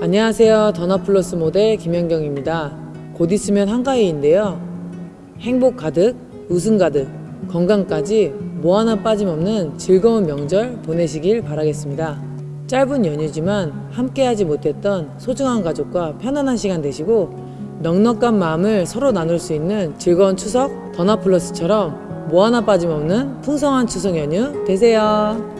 안녕하세요. 더나플러스 모델 김현경입니다. 곧 있으면 한가위인데요. 행복 가득, 웃음 가득, 건강까지 뭐 하나 빠짐없는 즐거운 명절 보내시길 바라겠습니다. 짧은 연휴지만 함께하지 못했던 소중한 가족과 편안한 시간 되시고 넉넉한 마음을 서로 나눌 수 있는 즐거운 추석 더나플러스처럼 뭐 하나 빠짐없는 풍성한 추석 연휴 되세요.